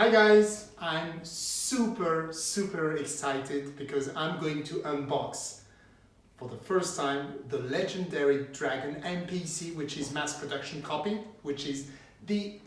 Hi guys, I'm super, super excited because I'm going to unbox for the first time the legendary Dragon MPC, which is mass production copy, which is the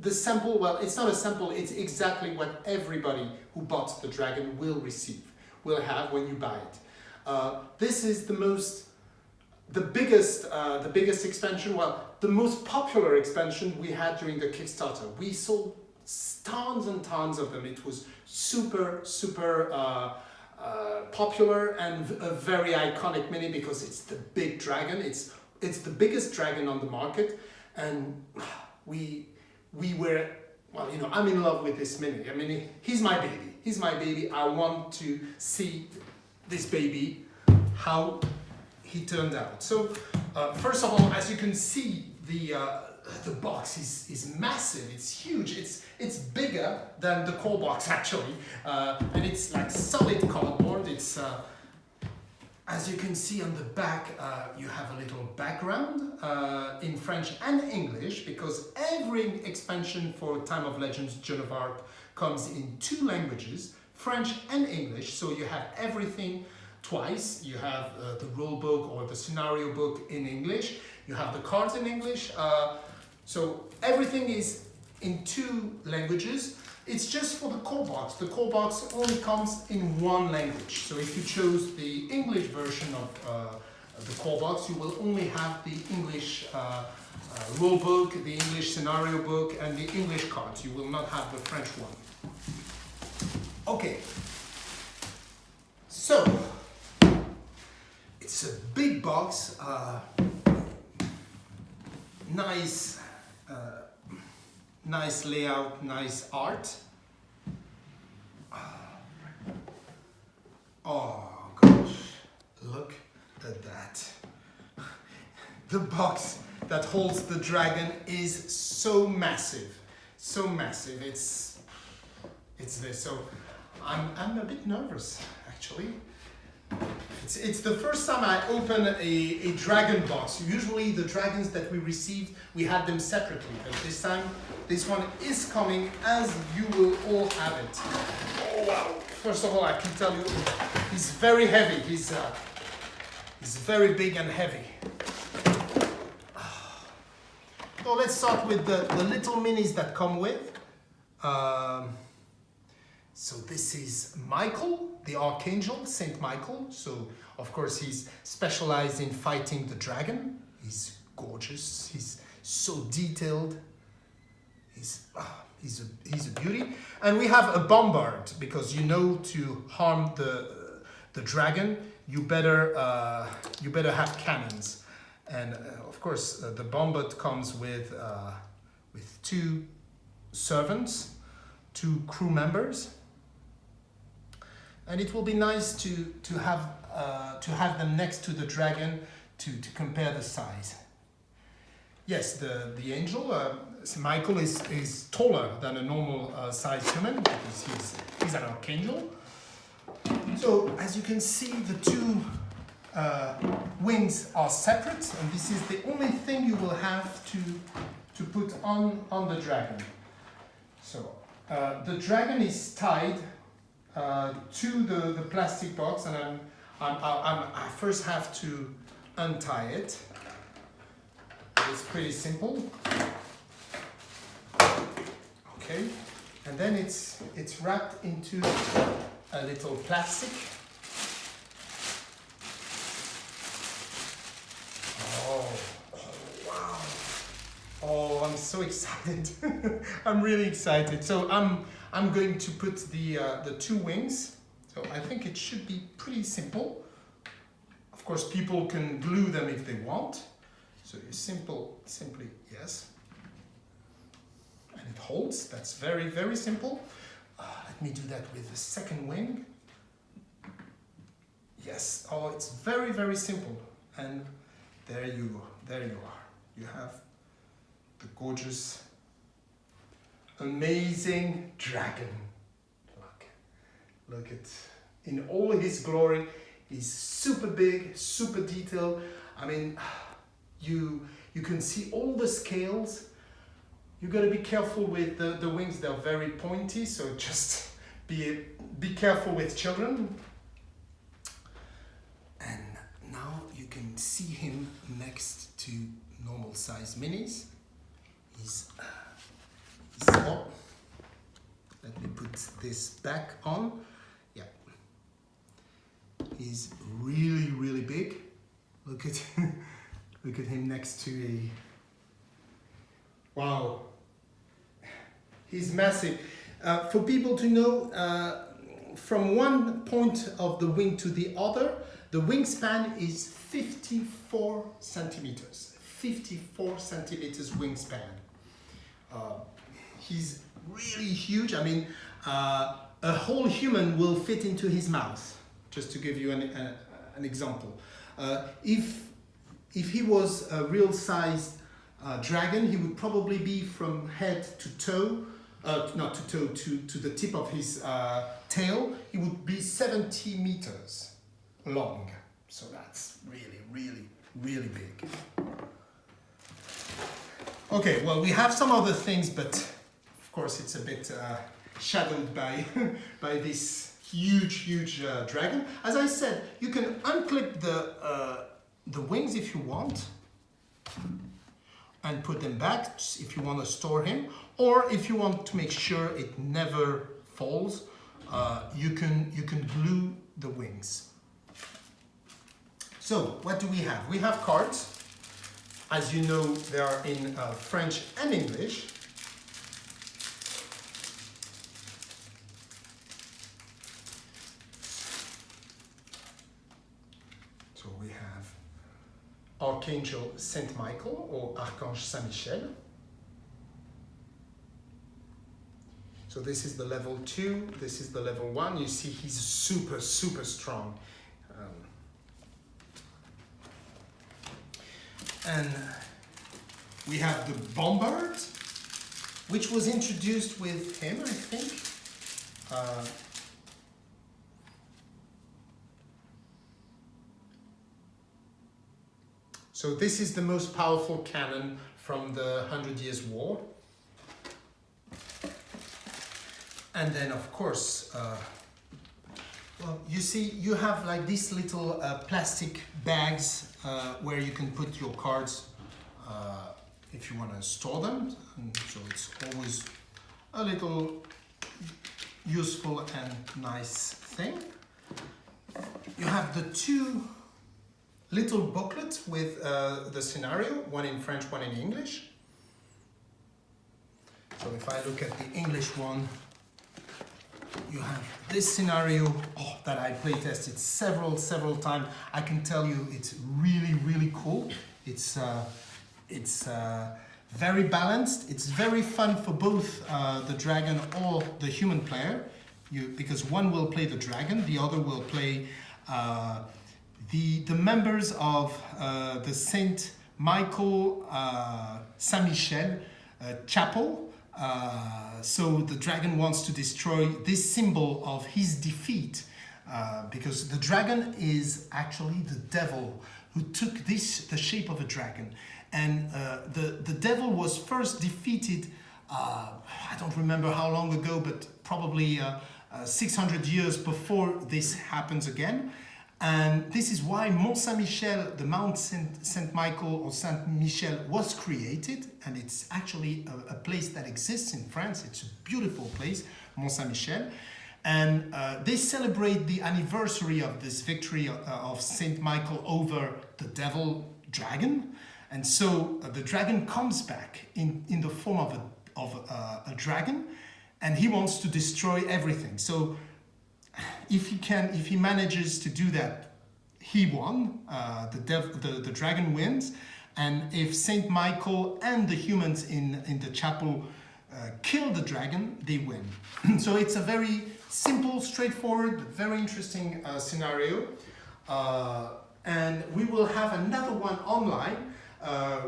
the sample, well, it's not a sample, it's exactly what everybody who bought the Dragon will receive, will have when you buy it. Uh, this is the most, the biggest, uh, the biggest expansion, well, the most popular expansion we had during the Kickstarter. We sold tons and tons of them. It was super, super uh, uh, popular and a very iconic mini because it's the big dragon. It's, it's the biggest dragon on the market. And we, we were, well, you know, I'm in love with this mini. I mean, he's my baby. He's my baby. I want to see this baby, how he turned out. So, uh, first of all, as you can see, the uh, the box is, is massive, it's huge, it's, it's bigger than the core box actually, uh, and it's like solid cardboard, it's, uh, as you can see on the back, uh, you have a little background uh, in French and English, because every expansion for Time of Legends Joan of Arc comes in two languages, French and English, so you have everything twice. You have uh, the rule book or the scenario book in English, you have the cards in English, uh, so everything is in two languages. It's just for the core box. The core box only comes in one language. So if you chose the English version of uh, the core box, you will only have the English uh, uh, rule book, the English scenario book, and the English cards. You will not have the French one. Okay. So, it's a big box, uh, nice uh, nice layout, nice art. Oh gosh, look at that. The box that holds the dragon is so massive, so massive. It's, it's this. So I'm, I'm a bit nervous actually. It's, it's the first time I open a, a dragon box. Usually the dragons that we received, we had them separately. But this time, this one is coming as you will all have it. Oh, wow. First of all, I can tell you, he's very heavy. He's, uh, he's very big and heavy. So let's start with the, the little minis that come with. Um, so this is Michael, the Archangel, Saint Michael. So of course he's specialized in fighting the dragon. He's gorgeous, he's so detailed. He's, ah, he's, a, he's a beauty. And we have a bombard because you know to harm the, the dragon, you better, uh, you better have cannons. And uh, of course uh, the bombard comes with, uh, with two servants, two crew members and it will be nice to to have uh, to have them next to the dragon to to compare the size. Yes, the the angel uh, Michael is is taller than a normal uh, sized human because he's he's an archangel. So as you can see, the two uh, wings are separate, and this is the only thing you will have to to put on on the dragon. So uh, the dragon is tied uh, to the, the plastic box and I'm, I'm, I'm, i first have to untie it. It's pretty simple. Okay, and then it's, it's wrapped into a little plastic. Oh, oh wow. Oh, I'm so excited. I'm really excited. So I'm I'm going to put the, uh, the two wings. So I think it should be pretty simple. Of course, people can glue them if they want. So you simple, simply, yes. And it holds, that's very, very simple. Uh, let me do that with the second wing. Yes, oh, it's very, very simple. And there you, go. there you are. You have the gorgeous amazing dragon. Look, look at, in all his glory, he's super big, super detailed. I mean, you, you can see all the scales. you gotta be careful with the, the wings, they're very pointy, so just be, be careful with children. And now you can see him next to normal size minis. He's, uh, oh, let me put this back on. Yeah. He's really, really big. Look at look at him next to a Wow. He's massive. Uh, for people to know, uh, from one point of the wing to the other, the wingspan is 54 centimeters. 54 centimeters wingspan. Uh, he's really huge. I mean, uh, a whole human will fit into his mouth, just to give you an, uh, an example. Uh, if, if he was a real sized uh, dragon, he would probably be from head to toe, uh, not to toe, to, to the tip of his uh, tail, he would be 70 meters long. So that's really, really, really big. Okay, well, we have some other things, but course it's a bit uh, shadowed by, by this huge, huge uh, dragon. As I said, you can unclip the, uh, the wings if you want and put them back if you want to store him or if you want to make sure it never falls uh, you can you can glue the wings. So what do we have? We have cards. As you know they are in uh, French and English so we have Archangel Saint Michael or Archange Saint Michel. So this is the level two, this is the level one. You see he's super, super strong. Um, and we have the Bombard, which was introduced with him, I think. Uh, So this is the most powerful cannon from the Hundred Years' War. And then, of course, uh, well, you see, you have like these little uh, plastic bags uh, where you can put your cards uh, if you want to store them. And so it's always a little useful and nice thing. You have the two little booklet with uh, the scenario, one in French, one in English. So if I look at the English one, you have this scenario oh, that I play tested several, several times. I can tell you it's really, really cool. It's, uh, it's uh, very balanced. It's very fun for both uh, the dragon or the human player. You, because one will play the dragon, the other will play uh, the, the members of uh, the Saint Michael uh, Saint Michel uh, chapel. Uh, so the dragon wants to destroy this symbol of his defeat uh, because the dragon is actually the devil who took this the shape of a dragon and uh, the the devil was first defeated I don't remember how long ago but probably 600 years before this happens again and this is why Mont Saint-Michel, the Mount Saint, Michael or Saint Michel was created. And it's actually a, a, place that exists in France. It's a beautiful place, Mont Saint-Michel. And uh, they celebrate the anniversary of this victory uh, of Saint Michael over the devil dragon. And so uh, the dragon comes back in, in the form of, a, of a, a dragon and he wants to destroy everything. So if he can, if he manages to do that, he won. Uh, the, dev, the the dragon wins, and if Saint Michael and the humans in in the chapel uh, kill the dragon, they win. so it's a very simple, straightforward, very interesting uh, scenario, uh, and we will have another one online uh,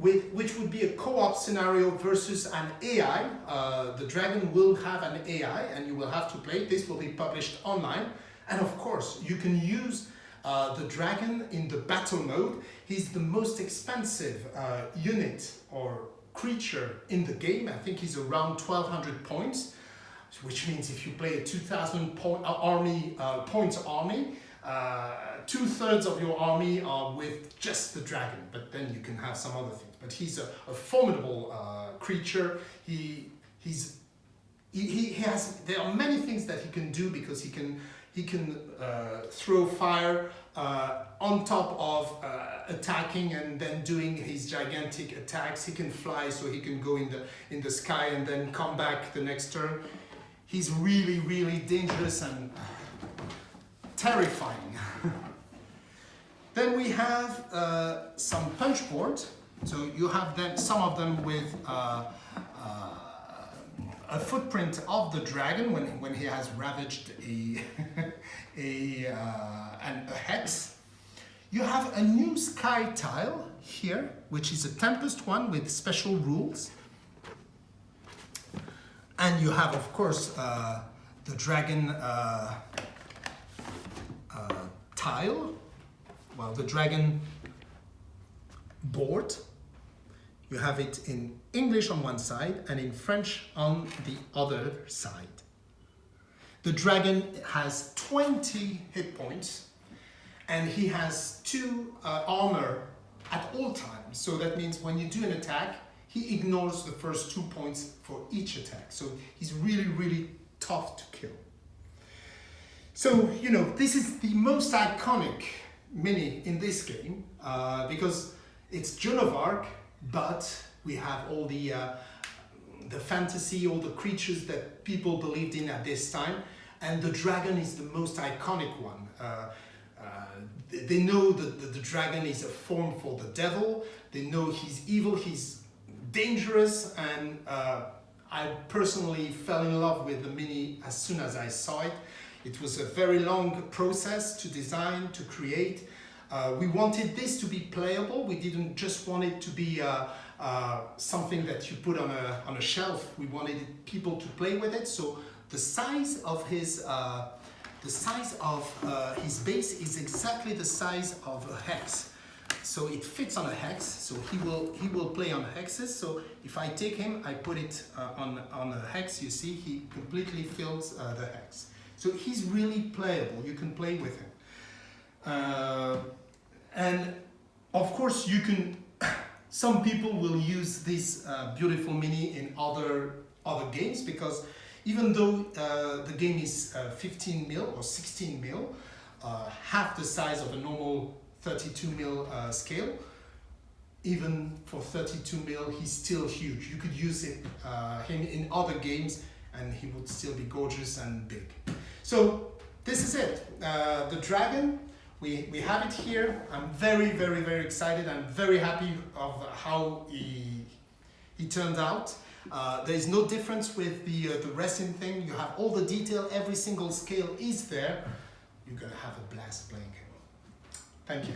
with, which would be a co-op scenario versus an AI. Uh, the dragon will have an AI and you will have to play. This will be published online. And of course, you can use uh, the dragon in the battle mode. He's the most expensive uh, unit or creature in the game. I think he's around 1200 points, which means if you play a 2000 point, uh, army, uh, points army, uh, two thirds of your army are with just the dragon, but then you can have some other things. But he's a, a formidable uh, creature. He, he's, he, he has, there are many things that he can do because he can, he can uh, throw fire uh, on top of uh, attacking and then doing his gigantic attacks. He can fly so he can go in the, in the sky and then come back the next turn. He's really, really dangerous and terrifying. then we have uh, some punch boards. So you have them, some of them with uh, uh, a footprint of the dragon when, when he has ravaged a, a, uh, an, a hex. You have a new sky tile here, which is a Tempest one with special rules. And you have, of course, uh, the dragon uh, uh, tile, well, the dragon board. You have it in English on one side and in French on the other side. The dragon has 20 hit points and he has two uh, armor at all times. So that means when you do an attack, he ignores the first two points for each attack. So he's really, really tough to kill. So, you know, this is the most iconic mini in this game uh, because it's Joan of Arc, but we have all the, uh, the fantasy, all the creatures that people believed in at this time. And the dragon is the most iconic one. Uh, uh they know that the, the dragon is a form for the devil. They know he's evil, he's dangerous, and uh, I personally fell in love with the Mini as soon as I saw it. It was a very long process to design, to create. Uh, we wanted this to be playable. We didn't just want it to be uh, uh, something that you put on a, on a shelf. We wanted people to play with it. So the size of his, uh, the size of uh, his base is exactly the size of a hex. So it fits on a hex. So he will, he will play on hexes. So if I take him, I put it on, on a hex, you see, he completely fills the hex. So he's really playable. You can play with him. And of course you can, some people will use this uh, beautiful mini in other, other games because even though uh, the game is uh, 15 mil or 16 mil, uh, half the size of a normal 32 mil uh, scale, even for 32 mil, he's still huge. You could use it, uh, him in other games and he would still be gorgeous and big. So this is it. the dragon we, we have it here. I'm very, very, very excited. I'm very happy of how he, he turned out. Uh, there is no difference with the, uh, the resin thing. You have all the detail, every single scale is there. You're gonna have a blast playing. Thank you.